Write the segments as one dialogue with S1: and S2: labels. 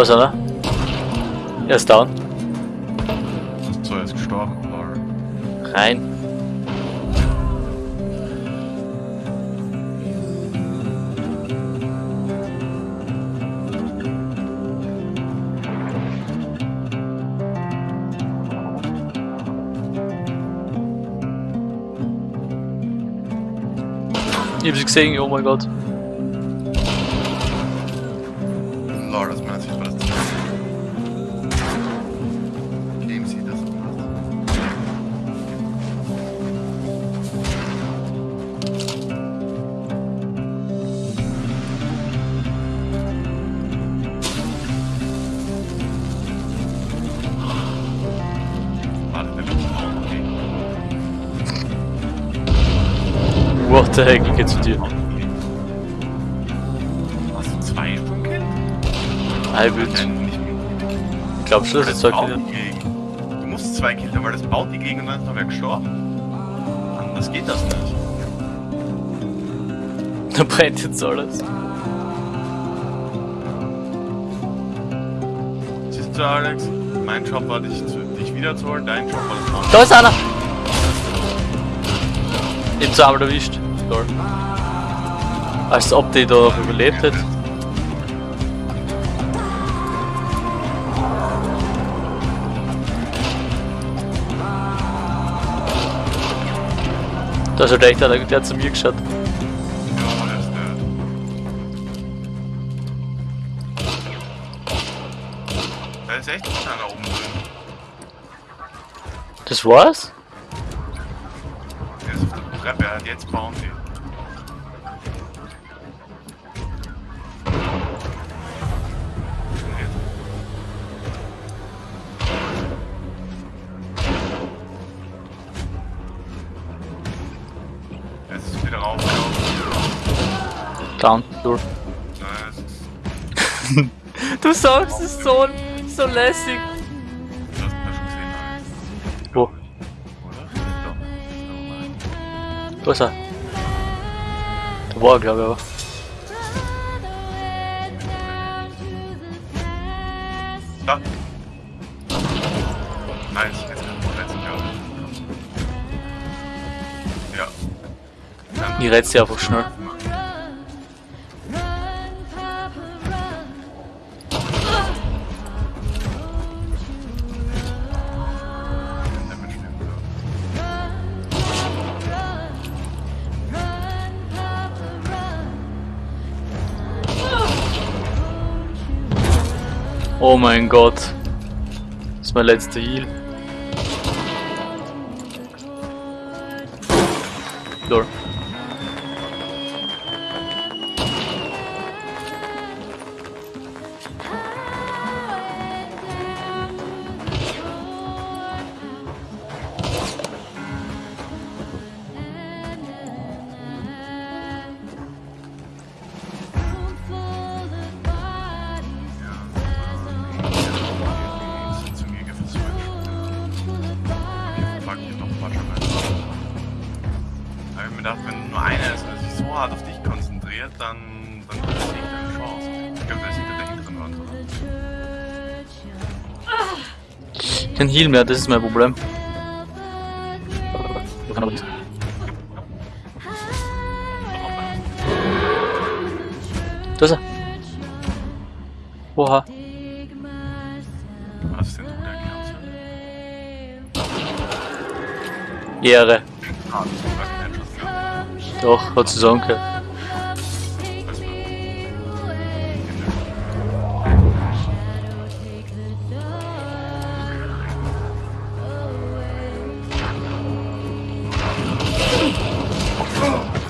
S1: Da ist einer. Er ist down.
S2: So, er ist gestorben.
S1: Rein. Ich hab sie gesehen, oh mein Gott.
S2: Lol, aus meiner Sicht war das das KMC, das Warte, der letzte Raum, okay.
S1: What the heck, ich geh zu dir. Halbwild. Ich glaub schon, dass
S2: Das
S1: es zwei Kinder.
S2: Du musst zwei killen, weil das baut die Gegend und dann ist noch wer gestorben. Anders geht das nicht.
S1: Da brennt jetzt alles.
S2: Siehst du, Alex? Mein Job war, dich, zu, dich wiederzuholen, dein Job war das Bauen.
S1: Da ist einer! Ich hab zweimal erwischt. Lol. Als ob die da überlebt hätte. Da ist echt der hat zu mir geschaut.
S2: Da ist echt einer oben drin.
S1: Das war's?
S2: Der ist auf der Treppe, er hat jetzt Bounty.
S1: Down. Durch. Du sagst es so, so lässig.
S2: Du hast ihn ja schon gesehen, Alex.
S1: Wo? Da ist er. Da war er, glaube ich, aber.
S2: Da. Nice, jetzt kann ich. Ja. Dann
S1: Ich rät's dir einfach schnell. Oh mein Gott. Das ist mein letzter Heal. Lol.
S2: Mir gedacht, wenn nur einer ist und sich so hart auf dich konzentriert, dann, dann hast du nicht deine Chance. Ich glaube, der ist hinter der hinteren Wand, oder?
S1: Kein Heal mehr, das ist mein Problem. Da ist er. Oha.
S2: Was ist denn du der?
S1: Ehre.
S2: Ah,
S1: Doch, hat
S2: du,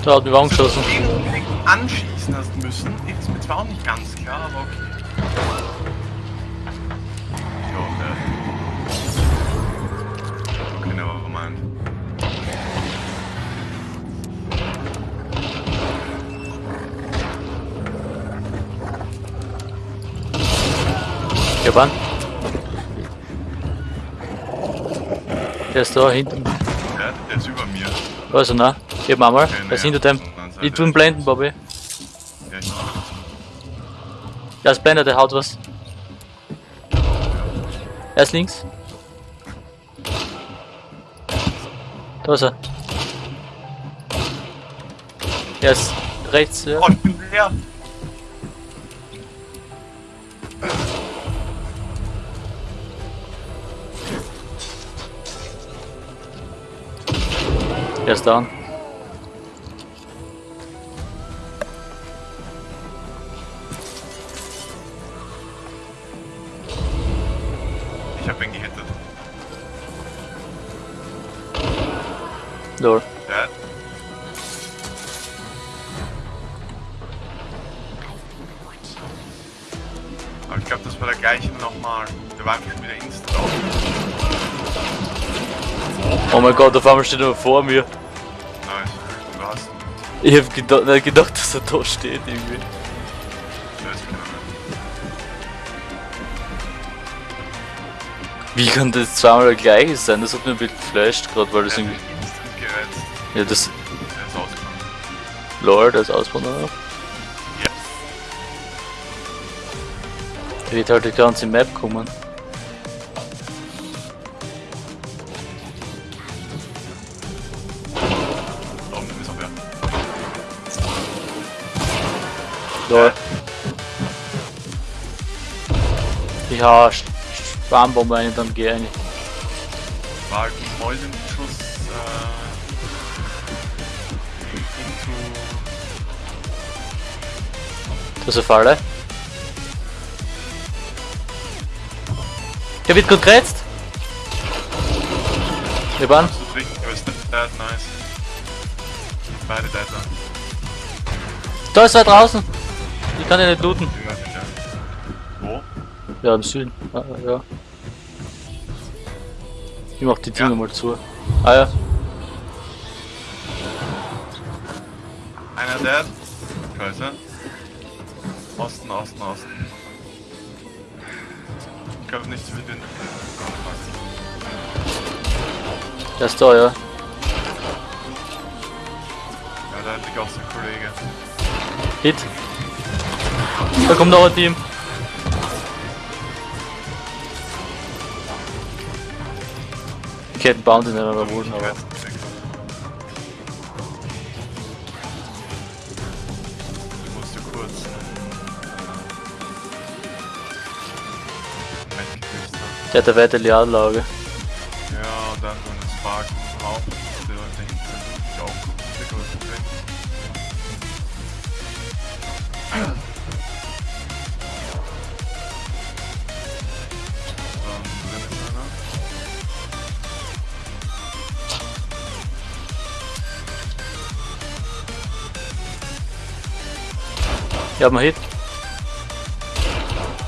S1: Da hat mich angeschossen.
S2: anschießen hast müssen, ist mir zwar auch nicht ganz klar, aber okay.
S1: Ja, wann? Der ist da hinten.
S2: Der, der ist über mir.
S1: Er, ne? Gib mal mal.
S2: Okay,
S1: Der ist hinter dem.
S2: der
S1: Ich tu ihn blenden, Bobby.
S2: Ja, ich
S1: Ja, ist blendet, der haut was. Er ist links. Da ist er. Er ist rechts, ja.
S2: Oh, ich bin leer.
S1: Down.
S2: Ich hab ihn gehittet.
S1: Lol.
S2: Der. Aber ich glaube, das war der gleiche nochmal. Der war einfach wieder instant auf.
S1: Oh mein Gott, auf einmal steht er vor mir.
S2: Nice. Du hast ihn.
S1: Ich hab gedacht, gedacht dass er da steht irgendwie. Wie kann das zweimal der gleiche sein? Das hat mir ein bisschen geflasht gerade, weil das irgendwie. Ja, das.
S2: Der ist
S1: Auswanderer.
S2: Ja.
S1: Der wird halt die ganze Map kommen. Lol. Ich hau eine dann geh rein.
S2: War halt ein Mäusenschuss äh, into
S1: Das ist eine Falle. Der wird gut gerätzt. Wir waren.
S2: nice. Beide dead.
S1: Da ist er draußen. Ich kann ihn nicht looten.
S2: Ja. Wo?
S1: Ja, im Süden. Ah, ja. Ich mach die Tür
S2: Ja.
S1: mal zu. Ah ja.
S2: Einer dead. Scheiße. Osten, Osten, Osten. Ich glaube nicht so viel Wind.
S1: Der ist da, ja.
S2: Ja, da liegt auch sein Kollege.
S1: Hit. Da kommt noch ein Team. Ich hätte einen Bounty nicht mehr
S2: Ich
S1: aber. Der hat eine weitere Anlage.
S2: Ja, und dann so ein Spark im Raum. Die Leute hinten sind ich auch ein
S1: Ich hab einen Hit.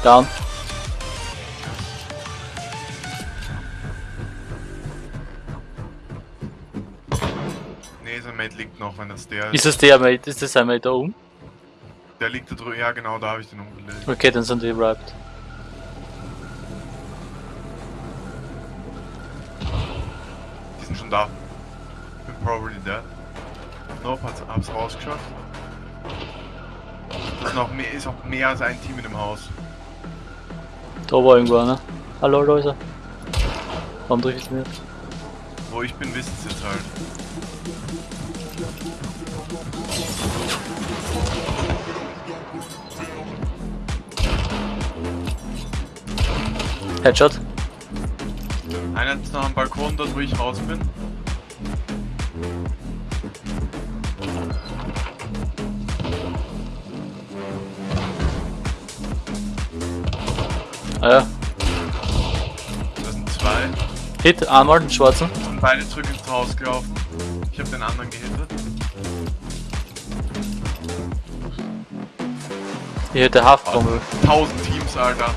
S1: Down.
S2: Nee, sein Mate liegt noch, wenn das der
S1: Ist das der Mate? Ist das ein Mate da oben?
S2: Der liegt da drüben. Ja, genau, da habe ich den umgelegt.
S1: Okay, dann sind die überhaupt.
S2: Die sind schon da. Bin probably dead. Nope, hat's, hab's rausgeschafft. Ist noch mehr, ist auch mehr als ein Team in dem Haus.
S1: Da war irgendwo einer. Hallo, er. Warum drück ich nicht?
S2: Wo ich bin, wissen sie jetzt halt.
S1: Headshot.
S2: Einer ist noch am Balkon, dort wo ich raus bin.
S1: Ja.
S2: Das sind zwei.
S1: Hit, einmal, den schwarzen.
S2: Sind beide zurück ins Haus gelaufen. Ich habe den anderen gehittet.
S1: Ich hätte Haftbombe.
S2: Tausend Teams, Alter.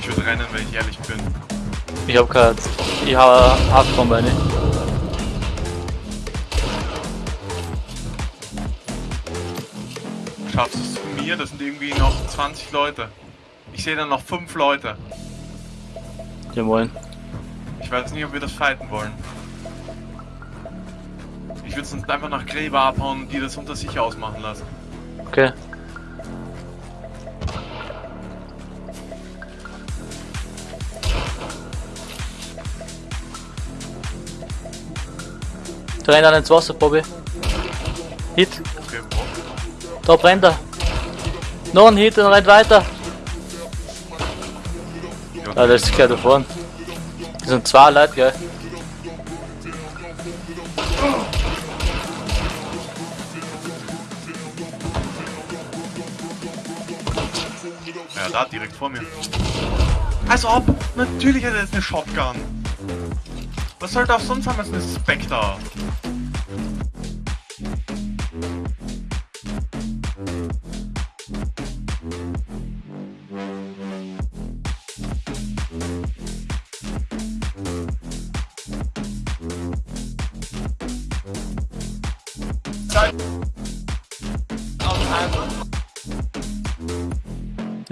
S2: Ich würde rennen, wenn ich ehrlich bin.
S1: Ich hab kein. Ich hab eine Haftbombe eine.
S2: Schaffst du es zu mir? Das sind irgendwie noch 20 Leute. Ich sehe da noch fünf Leute.
S1: Jawohl.
S2: Ich weiß nicht, ob wir das fighten wollen. Ich würde sonst einfach nach Gräber abhauen, und die das unter sich ausmachen lassen.
S1: Okay. Da rennt dann ins Wasser, Bobby. Hit.
S2: Okay,
S1: da brennt er. Noch ein Hit und rennt weiter. Ah, das ist gleich da vorne. Das sind zwei Leute, gell?
S2: Ja, da direkt vor mir. Als ob! Natürlich hat er jetzt eine Shotgun. Was sollte auch sonst haben als eine Spectre?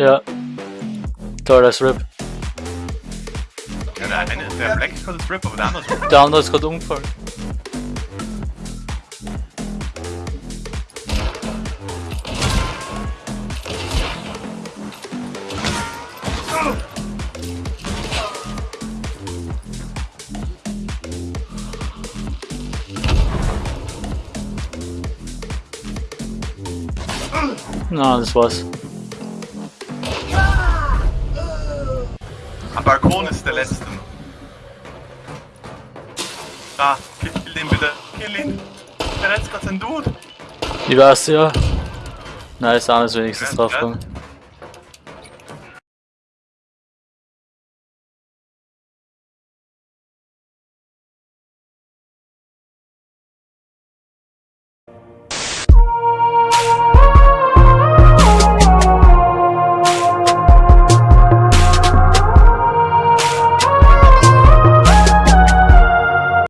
S1: Ja. Toll, das Rip.
S2: Ja, der eine, der er Black ist gerade Strip, aber der andere ist
S1: Der andere ist gerade umgefallen. Na, das war's.
S2: Balkon ist der letzte. Da, kill den bitte. Kill ihn. Der letzte gerade sein Dude.
S1: Ich weiß ja. Nice, anders wenigstens
S2: Ja,
S1: drauf
S2: ja.